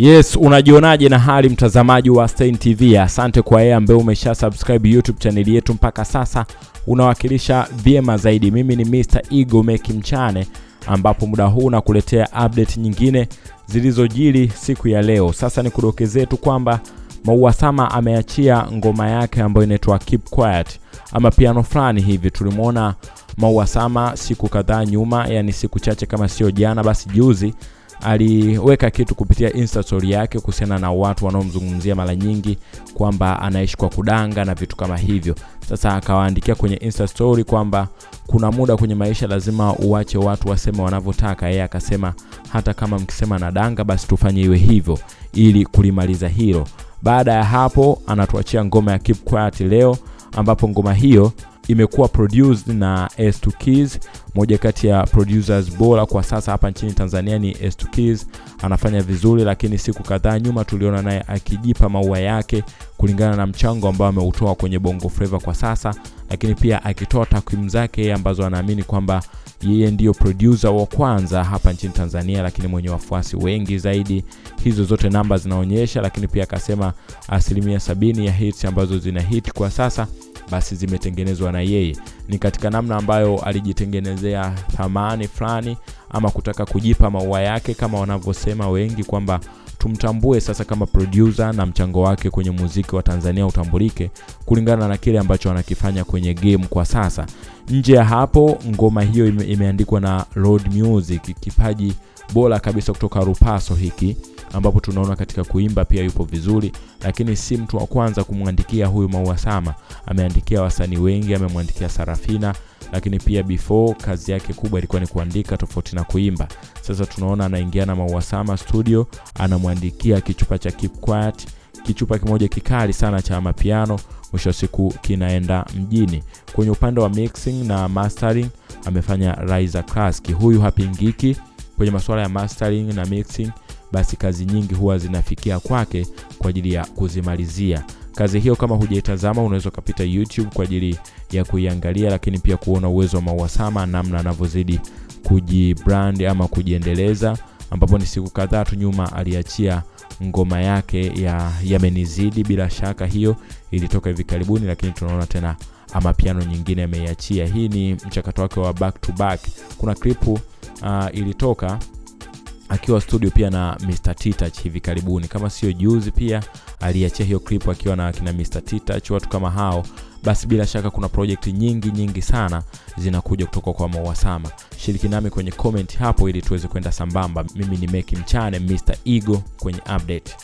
Yes, unajionaje na hali mtazamaji wa Stein TV? Asante kwa yeye ambaye umesha subscribe YouTube channel yetu mpaka sasa, unawakilisha vyema zaidi. Mimi ni Mr. Ego Meki Mchane, ambapo muda huu nakuletea update nyingine zilizojiri siku ya leo. Sasa ni kudokezee tu kwamba Maua Sama ameachia ngoma yake ambayo inaitwa Keep Quiet ama piano fulani hivi. Tulimwona Maua Sama siku kadhaa nyuma, yani siku chache kama sio jana, basi juzi aliweka kitu kupitia insta story yake kuhusiana na watu wanaomzungumzia mara nyingi kwamba anaishi kwa kudanga na vitu kama hivyo. Sasa akawaandikia kwenye insta story kwamba kuna muda kwenye maisha lazima uwache watu waseme wanavyotaka. Yeye akasema hata kama mkisema na danga, basi tufanye iwe hivyo ili kulimaliza hilo. Baada ya hapo, anatuachia ngoma ya Keep Quiet leo, ambapo ngoma hiyo imekuwa produced na S2 Keys, moja kati ya producers bora kwa sasa hapa nchini Tanzania ni S2 Keys. Anafanya vizuri, lakini siku kadhaa nyuma tuliona naye akijipa maua yake kulingana na mchango ambao ameutoa kwenye Bongo Flava kwa sasa, lakini pia akitoa takwimu zake ambazo anaamini kwamba yeye ndiyo producer wa kwanza hapa nchini Tanzania, lakini mwenye wafuasi wengi zaidi. Hizo zote namba zinaonyesha, lakini pia akasema asilimia sabini ya hits ambazo zina hit kwa sasa basi zimetengenezwa na yeye. Ni katika namna ambayo alijitengenezea thamani fulani ama kutaka kujipa maua yake, kama wanavyosema wengi kwamba tumtambue sasa kama producer na mchango wake kwenye muziki wa Tanzania utambulike kulingana na kile ambacho anakifanya kwenye game kwa sasa. Nje ya hapo, ngoma hiyo ime, imeandikwa na Road Music, kipaji bora kabisa kutoka Rupaso hiki ambapo tunaona katika kuimba pia yupo vizuri, lakini si mtu wa kwanza kumwandikia huyu Maua Sama. Ameandikia wasanii wengi, amemwandikia Sarafina, lakini pia before kazi yake kubwa ilikuwa ni kuandika tofauti na kuimba. Sasa tunaona anaingia na Maua Sama studio, anamwandikia kichupa cha Keep Quiet, kichupa kimoja kikali sana cha mapiano. Mwisho wa siku kinaenda mjini. Kwenye upande wa mixing na mastering amefanya Riza Classic. Huyu hapingiki kwenye masuala ya mastering na mixing basi kazi nyingi huwa zinafikia kwake kwa ajili ya kuzimalizia kazi hiyo. Kama hujaitazama, unaweza ukapita YouTube kwa ajili ya kuiangalia, lakini pia kuona uwezo wa mauasama namna anavyozidi kujibrand ama kujiendeleza, ambapo ni siku kadhaa tu nyuma aliachia ngoma yake ya Yamenizidi. Bila shaka hiyo ilitoka hivi karibuni, lakini tunaona tena ama piano nyingine ameiachia. Hii ni mchakato wake wa back to back. Kuna klipu uh, ilitoka akiwa studio pia na Mr T-Touch hivi karibuni, kama sio juzi, pia aliachia hiyo clip akiwa na kina Mr T-Touch, watu kama hao. Basi bila shaka kuna project nyingi nyingi sana zinakuja kutoka kwa mauasama Shiriki nami kwenye comment hapo ili tuweze kwenda sambamba. Mimi ni Meki Mchane, Mr Ego kwenye update.